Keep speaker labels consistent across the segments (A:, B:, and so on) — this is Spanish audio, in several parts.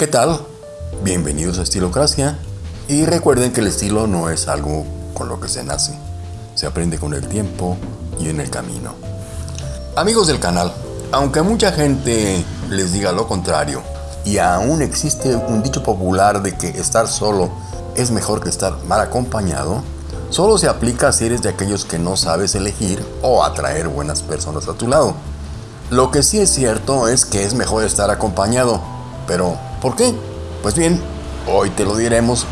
A: ¿Qué tal? Bienvenidos a Estilocracia y recuerden que el estilo no es algo con lo que se nace, se aprende con el tiempo y en el camino. Amigos del canal, aunque mucha gente les diga lo contrario y aún existe un dicho popular de que estar solo es mejor que estar mal acompañado, solo se aplica si eres de aquellos que no sabes elegir o atraer buenas personas a tu lado. Lo que sí es cierto es que es mejor estar acompañado, pero ¿por qué? Pues bien, hoy te lo diremos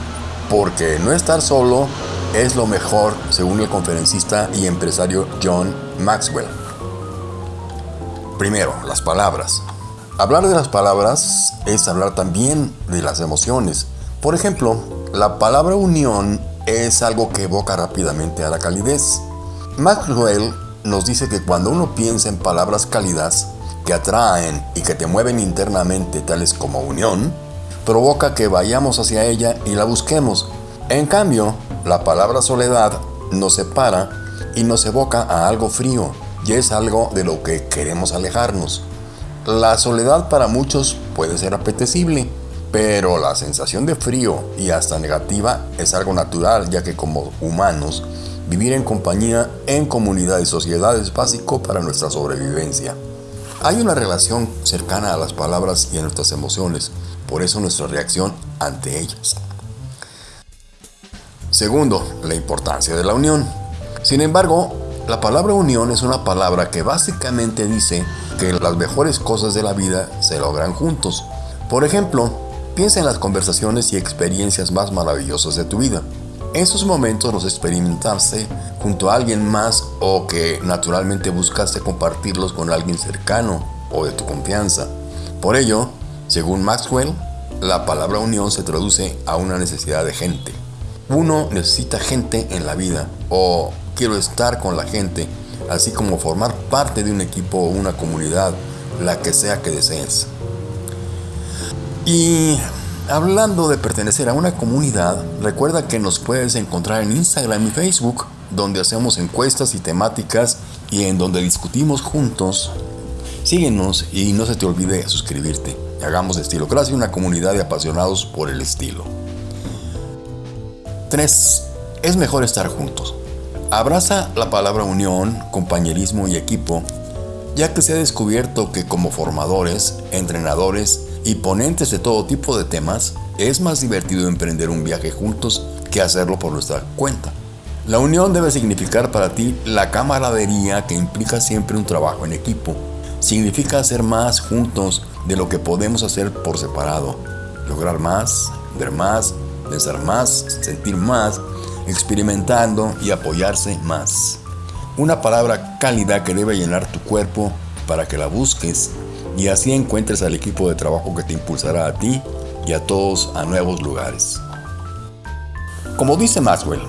A: porque no estar solo es lo mejor según el conferencista y empresario John Maxwell. Primero, las palabras. Hablar de las palabras es hablar también de las emociones. Por ejemplo, la palabra unión es algo que evoca rápidamente a la calidez. Maxwell nos dice que cuando uno piensa en palabras cálidas que atraen y que te mueven internamente, tales como unión, provoca que vayamos hacia ella y la busquemos. En cambio, la palabra soledad nos separa y nos evoca a algo frío, y es algo de lo que queremos alejarnos. La soledad para muchos puede ser apetecible, pero la sensación de frío y hasta negativa es algo natural, ya que como humanos, vivir en compañía, en comunidad y sociedad es básico para nuestra sobrevivencia. Hay una relación cercana a las palabras y a nuestras emociones, por eso nuestra reacción ante ellas. Segundo, la importancia de la unión. Sin embargo, la palabra unión es una palabra que básicamente dice que las mejores cosas de la vida se logran juntos. Por ejemplo, piensa en las conversaciones y experiencias más maravillosas de tu vida. Esos momentos los experimentaste junto a alguien más o que naturalmente buscaste compartirlos con alguien cercano o de tu confianza. Por ello, según Maxwell, la palabra unión se traduce a una necesidad de gente. Uno necesita gente en la vida o quiero estar con la gente así como formar parte de un equipo o una comunidad, la que sea que desees. Y hablando de pertenecer a una comunidad, recuerda que nos puedes encontrar en Instagram y Facebook, donde hacemos encuestas y temáticas y en donde discutimos juntos. Síguenos y no se te olvide suscribirte. Hagamos de Estilocracia una comunidad de apasionados por el estilo. 3. Es mejor estar juntos. Abraza la palabra unión, compañerismo y equipo, ya que se ha descubierto que como formadores, entrenadores y ponentes de todo tipo de temas, es más divertido emprender un viaje juntos que hacerlo por nuestra cuenta. La unión debe significar para ti la camaradería que implica siempre un trabajo en equipo. Significa hacer más juntos de lo que podemos hacer por separado. Lograr más, ver más, pensar más, sentir más experimentando y apoyarse más. Una palabra cálida que debe llenar tu cuerpo para que la busques y así encuentres al equipo de trabajo que te impulsará a ti y a todos a nuevos lugares. Como dice Maxwell,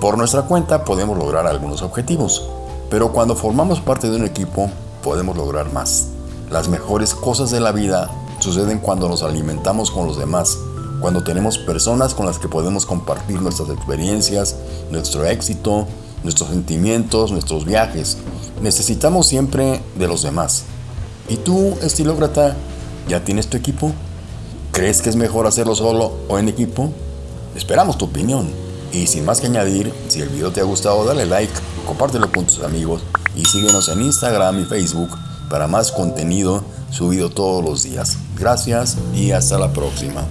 A: por nuestra cuenta podemos lograr algunos objetivos, pero cuando formamos parte de un equipo podemos lograr más. Las mejores cosas de la vida suceden cuando nos alimentamos con los demás cuando tenemos personas con las que podemos compartir nuestras experiencias, nuestro éxito, nuestros sentimientos, nuestros viajes. Necesitamos siempre de los demás. ¿Y tú, estilócrata, ya tienes tu equipo? ¿Crees que es mejor hacerlo solo o en equipo? Esperamos tu opinión. Y sin más que añadir, si el video te ha gustado, dale like, compártelo con tus amigos y síguenos en Instagram y Facebook para más contenido subido todos los días. Gracias y hasta la próxima.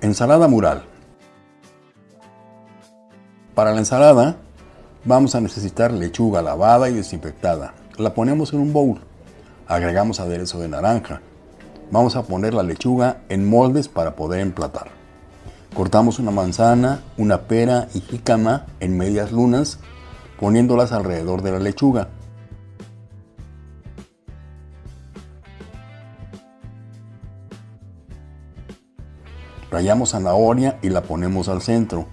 A: Ensalada mural. Para la ensalada vamos a necesitar lechuga lavada y desinfectada. La ponemos en un bowl. Agregamos aderezo de naranja. Vamos a poner la lechuga en moldes para poder emplatar. Cortamos una manzana, una pera y jícama en medias lunas, poniéndolas alrededor de la lechuga. Rayamos zanahoria y la ponemos al centro,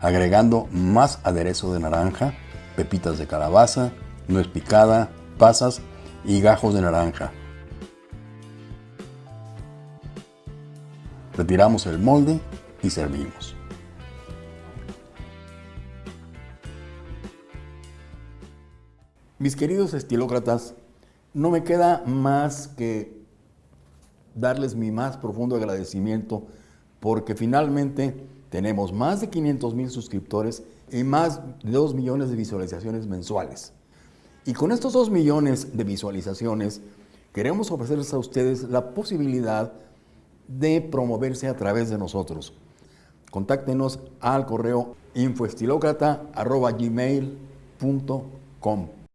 A: agregando más aderezo de naranja, pepitas de calabaza, nuez picada, pasas y gajos de naranja. Retiramos el molde y servimos. Mis queridos estilócratas, no me queda más que darles mi más profundo agradecimiento porque finalmente tenemos más de 500 mil suscriptores y más de 2 millones de visualizaciones mensuales. Y con estos 2 millones de visualizaciones, queremos ofrecerles a ustedes la posibilidad de promoverse a través de nosotros. Contáctenos al correo infoestilocrata.gmail.com